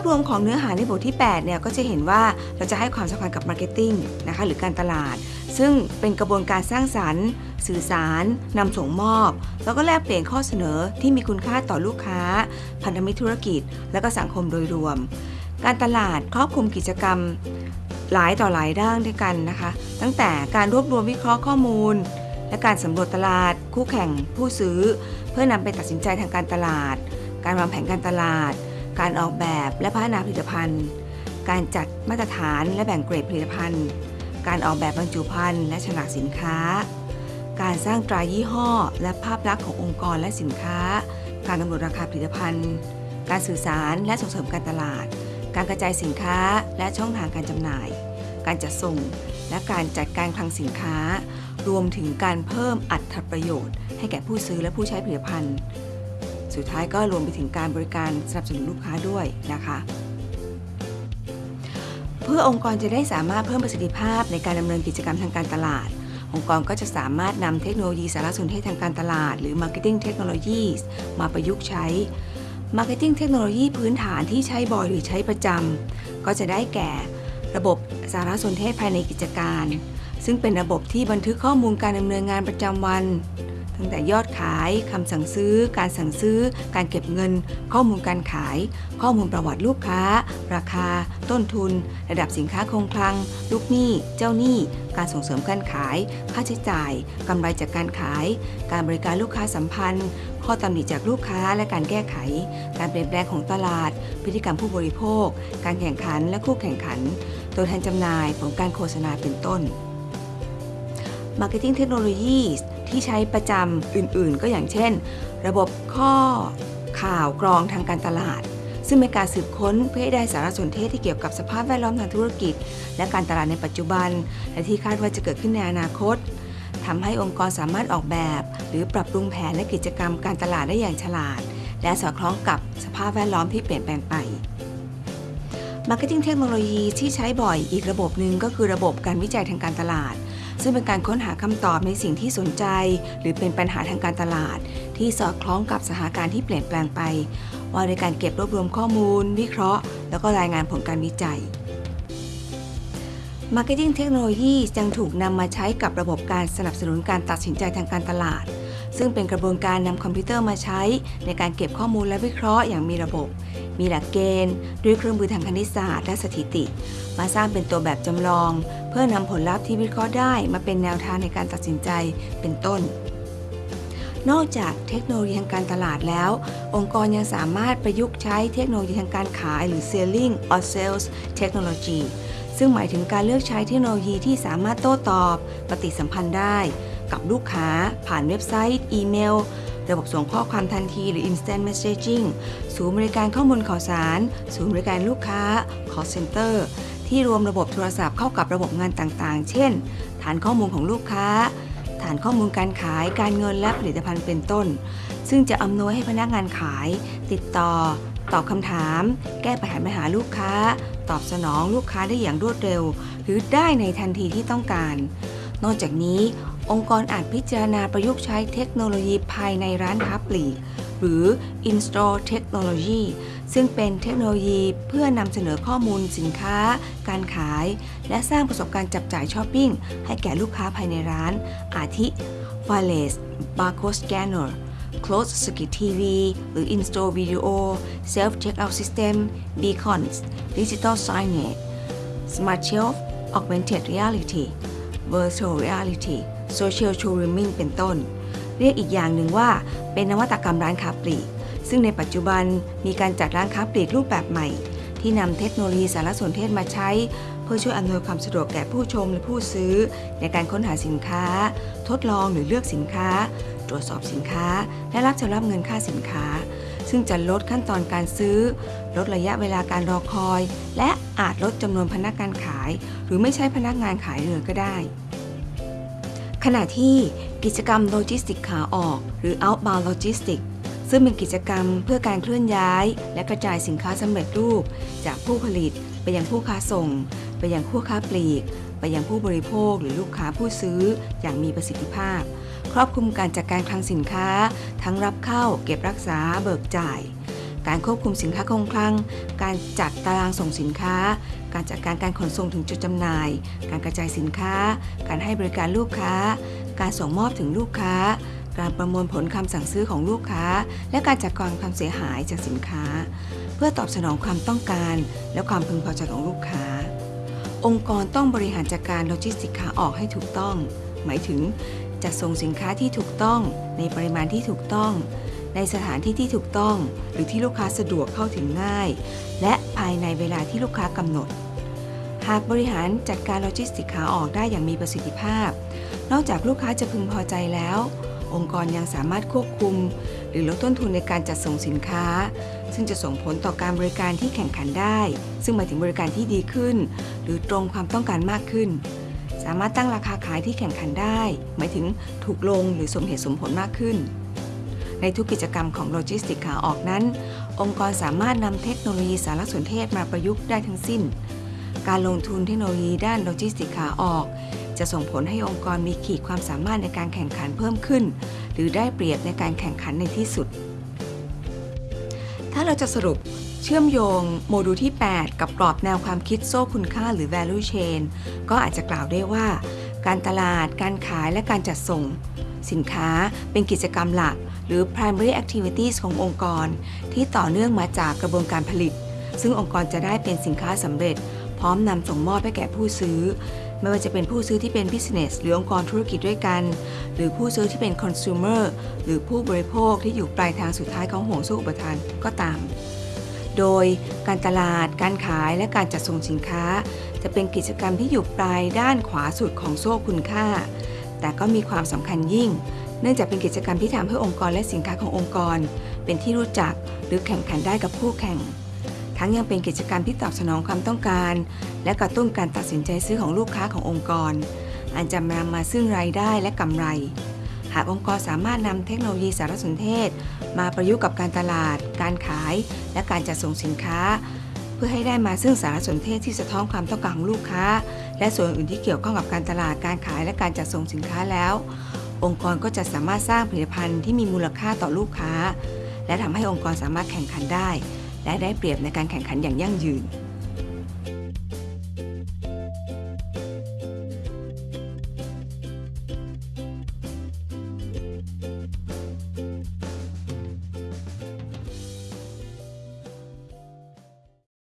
ภาพรวมของเนื้อหาในบทที่8เนี่ยก็จะเห็นว่าเราจะให้ความสำคัญกับ marketing นะคะหรือการตลาด ซึ่งเป็นกระบวนการสร้างสรรค์ สื่อสารนำส่งมอบ แล้วก็แลกเปลี่ยนข้อเสนอที่มีคุณค่าต่อลูกค้า พันธมิตรธุรกิจ และก็สังคมโดยรวม การตลาดครอบคลุมกิจกรรมหลายต่อหลายด้านด้วยกันนะคะ ตั้งแต่การรวบรวมวิเคราะห์ข้อมูล และการสำรวจตลาด คู่แข่งผู้ซื้อ เพื่อนำไปตัดสินใจทางการตลาด การวางแผนการตลาด การออกแบบและพัฒนาผลิตภัณฑ์ การจัดมาตรฐานและแบ่งเกรดผลิตภัณฑ์ การออกแบบบรรจุภัณฑ์และฉลากสินค้า การสร้างตรายี่ห้อ และภาพลักษณ์ขององค์กรและสินค้า การกำหนดราคาผลิตภัณฑ์ การสื่อสารและส่งเสริมการตลาด การกระจายสินค้าและช่องทางการจำหน่าย การจัดส่ง และการจัดการคลังสินค้า รวมถึงการเพิ่มอัตรประโยชน์ ให้แก่ผู้ซื้อและผู้ใช้ผลิตภัณฑ์ สุดท้ายก็รวมไปถึงการบริการสนับสนุนลูกค้าด้วยนะคะ เพื่อองค์กรจะได้สามารถเพิ่มประสิทธิภาพในการดำเนินกิจกรรมทางการตลาด องค์กรก็จะสามารถนำเทคโนโลยีสารสนเทศทางการตลาด หรือ Marketing Technologies มาประยุกต์ใช้ Marketing Technology พื้นฐานที่ใช้บ่อยหรือใช้ประจำก็จะได้แก่ระบบสารสนเทศภายในกิจการ ซึ่งเป็นระบบที่บันทึกข้อมูลการดำเนินงานประจำวัน ตั้งแต่ยอดขายคำสั่งซื้อ การสั่งซื้อ การเก็บเงิน ข้อมูลการขาย ข้อมูลประวัติลูกค้า ราคา ต้นทุน ระดับสินค้าคงคลัง ลูกหนี้ เจ้าหนี้ การส่งเสริมการขาย ค่าใช้จ่ายกำไรจากการขาย การบริการลูกค้าสัมพันธ์ ข้อตำหนิจากลูกค้าและการแก้ไข การเปลี่ยนแปลงของตลาด พฤติกรรมผู้บริโภค การแข่งขันและคู่แข่งขัน ตัวแทนจำหน่ายผลการโฆษณาเป็นต้น Marketing Technologies ที่ใช้ประจำอื่นๆ ก็อย่างเช่น ระบบข้อข่าวกรองทางการตลาด ซึ่งเป็นการสืบค้นเพื่อให้ได้สารสนเทศที่เกี่ยวกับสภาพแวดล้อมทางธุรกิจ และการตลาดในปัจจุบัน และที่คาดว่าจะเกิดขึ้นในอนาคตทำให้องค์กรสามารถออกแบบ หรือปรับปรุงแผนและกิจกรรมการตลาดได้อย่างฉลาด และสอดคล้องกับสภาพแวดล้อมที่เปลี่ยนแปลงไป Marketing Technology ที่ใช้บ่อยอีกระบบหนึ่งก็คือระบบการวิจัยทางการตลาด ซึ่งเป็นการค้นหาคำตอบในสิ่งที่สนใจ หรือเป็นปัญหาทางการตลาด ที่สอดคล้องกับสถานการณ์ที่เปลี่ยนแปลงไป ว่าในการเก็บรวบรวมข้อมูล วิเคราะห์ แล้วก็รายงานผลการวิจัย Marketing Technology ยังถูกนำมาใช้กับระบบการสนับสนุนการตัดสินใจทางการตลาด ซึ่งเป็นกระบวนการนำคอมพิวเตอร์มาใช้ ในการเก็บข้อมูลและวิเคราะห์อย่างมีระบบ มีหลักเกณฑ์ ด้วยเครื่องมือทางคณิตศาสตร์และสถิติ มาสร้างเป็นตัวแบบจำลอง เพื่อนำผลลัพธ์ที่วิเคราะห์ได้มาเป็นแนวทางในการตัดสินใจเป็นต้น นอกจากเทคโนโลยีทางการตลาดแล้ว องค์กรยังสามารถประยุกต์ใช้เทคโนโลยีทางการขายหรือ selling or sales technology ซึ่งหมายถึงการเลือกใช้เทคโนโลยีที่สามารถโต้ตอบ ปฏิสัมพันธ์ได้ กับลูกค้า ผ่านเว็บไซต์ อีเมลระบบส่งข้อความทันทีหรือ instant messaging ศูนย์บริการข้อมูลข่าวสาร ศูนย์บริการลูกค้า call center ที่รวมระบบโทรศัพท์เข้ากับระบบงานต่างๆ เช่น ฐานข้อมูลของลูกค้า ฐานข้อมูลการขาย การเงินและผลิตภัณฑ์เป็นต้น ซึ่งจะอำนวยให้พนักงานขาย ติดต่อ ตอบคำถาม แก้ปัญหาปัญหาลูกค้า ตอบสนองลูกค้าได้อย่างรวดเร็ว หรือได้ในทันทีที่ต้องการ นอกจากนี้ องค์กรอาจพิจารณาประยุกต์ใช้เทคโนโลยีภายในร้านค้าปลีก หรือ in-store technology ซึ่งเป็นเทคโนโลยีเพื่อนำเสนอข้อมูลสินค้า การขาย และสร้างประสบการณ์จับจ่ายช้อปปิ้ง ให้แก่ลูกค้าภายในร้าน อาทิ wireless barcode scanner closed circuit TV หรือ in-store video self checkout system beacons digital signage smart shelf augmented reality virtual reality social showrooming เป็นต้น เรียกอีกอย่างหนึ่งว่า เป็นนวัตกรรมร้านค้าปลีก ซึ่งในปัจจุบันมีการจัดร้านค้าปลีกรูปแบบใหม่ ที่นำเทคโนโลยีสารสนเทศมาใช้ เพื่อช่วยอำนวยความสะดวกแก่ผู้ชมและผู้ซื้อ ในการค้นหาสินค้า ทดลองหรือเลือกสินค้า ตรวจสอบสินค้า และรับชำระเงินค่าสินค้า ซึ่งจะลดขั้นตอนการซื้อ ลดระยะเวลาการรอคอย และอาจลดจำนวนพนักงานขาย หรือไม่ใช้พนักงานขายเลยก็ได้ ขณะที่กิจกรรมโลจิสติกขาออก หรือ outbound logistics ซึ่งเป็นกิจกรรมเพื่อการเคลื่อนย้าย และกระจายสินค้าสำเร็จรูป จากผู้ผลิตไปยังผู้ค้าส่ง ไปยังผู้ค้าปลีก ไปยังผู้บริโภคหรือลูกค้าผู้ซื้ออย่างมีประสิทธิภาพ ครอบคลุมการจัดการคลังสินค้า ทั้งรับเข้า เก็บรักษา เบิกจ่าย การควบคุมสินค้าคงคลัง การจัดตารางส่งสินค้า การจัดการการขนส่งถึงจุดจำหน่าย การกระจายสินค้า การให้บริการลูกค้า การส่งมอบถึงลูกค้า การประมวลผลคำสั่งซื้อของลูกค้า และการจัดการความเสียหายจากสินค้า เพื่อตอบสนองความต้องการ และความพึงพอใจของลูกค้า องค์กรต้องบริหารจัดการโลจิสติกส์ขาออกให้ถูกต้อง หมายถึงจัดส่งสินค้าที่ถูกต้องในปริมาณที่ถูกต้อง ในสถานที่ที่ถูกต้อง หรือที่ลูกค้าสะดวกเข้าถึงง่าย และภายในเวลาที่ลูกค้ากำหนด หากบริหารจัดการโลจิสติกส์ขาออกได้อย่างมีประสิทธิภาพ นอกจากลูกค้าจะพึงพอใจแล้ว องค์กรยังสามารถควบคุม หรือลดต้นทุนในการจัดส่งสินค้า ซึ่งจะส่งผลต่อการบริการที่แข่งขันได้ ซึ่งหมายถึงบริการที่ดีขึ้น หรือตรงความต้องการมากขึ้นสามารถตั้งราคาขายที่แข่งขันได้ หมายถึงถูกลงหรือสมเหตุสมผลมากขึ้น ในทุกกิจกรรมของโลจิสติกส์ขาออกนั้น องค์กรสามารถนำเทคโนโลยีสารสนเทศมาประยุกต์ได้ทั้งสิ้น การลงทุนเทคโนโลยีด้านโลจิสติกส์ขาออก จะส่งผลให้องค์กรมีขีดความสามารถในการแข่งขันเพิ่มขึ้น หรือได้เปรียบในการแข่งขันในที่สุด ถ้าเราจะสรุปเชื่อมโยงโมดูลที่ 8 กับกรอบแนวความคิดโซ่คุณค่าหรือ value chain ก็อาจจะกล่าวได้ว่า การตลาด การขายและการจัดส่ง สินค้าเป็นกิจกรรมหลัก หรือ primary activities ขององค์กร ที่ต่อเนื่องมาจากกระบวนการผลิต ซึ่งองค์กรจะได้เป็นสินค้าสำเร็จ พร้อมนำส่งมอบให้แก่ผู้ซื้อ ไม่ว่าจะเป็นผู้ซื้อที่เป็น business หรือองค์กรธุรกิจด้วยกัน หรือผู้ซื้อที่เป็น consumer หรือผู้บริโภคที่อยู่ปลายทางสุดท้ายของห่วงโซ่อุปทานก็ตาม โดยการตลาด การขาย และการจัดส่งสินค้า จะเป็นกิจกรรมที่อยู่ปลายด้านขวาสุดของโซ่คุณค่า แต่ก็มีความสำคัญยิ่ง เนื่องจากเป็นกิจกรรมที่ทำให้องค์กรและสินค้าขององค์กร เป็นที่รู้จักหรือแข่งขันได้กับคู่แข่ง ทั้งยังเป็นกิจกรรมที่ตอบสนองความต้องการ และกระตุ้นการตัดสินใจซื้อของลูกค้าขององค์กร อันจะนำมาซึ่งรายได้และกำไร หากองค์กรสามารถนำเทคโนโลยีสารสนเทศ มาประยุกต์กับการตลาด การขาย และการจัดส่งสินค้า เพื่อให้ได้มาซึ่งสารสนเทศที่สะท้อนความต้องการของลูกค้า และส่วนอื่นที่เกี่ยวข้องกับการตลาด การขาย และการจัดส่งสินค้าแล้ว องค์กรก็จะสามารถสร้างผลิตภัณฑ์ที่มีมูลค่าต่อลูกค้า และทำให้องค์กรสามารถแข่งขันได้ และได้เปรียบในการแข่งขันอย่างยั่งยืน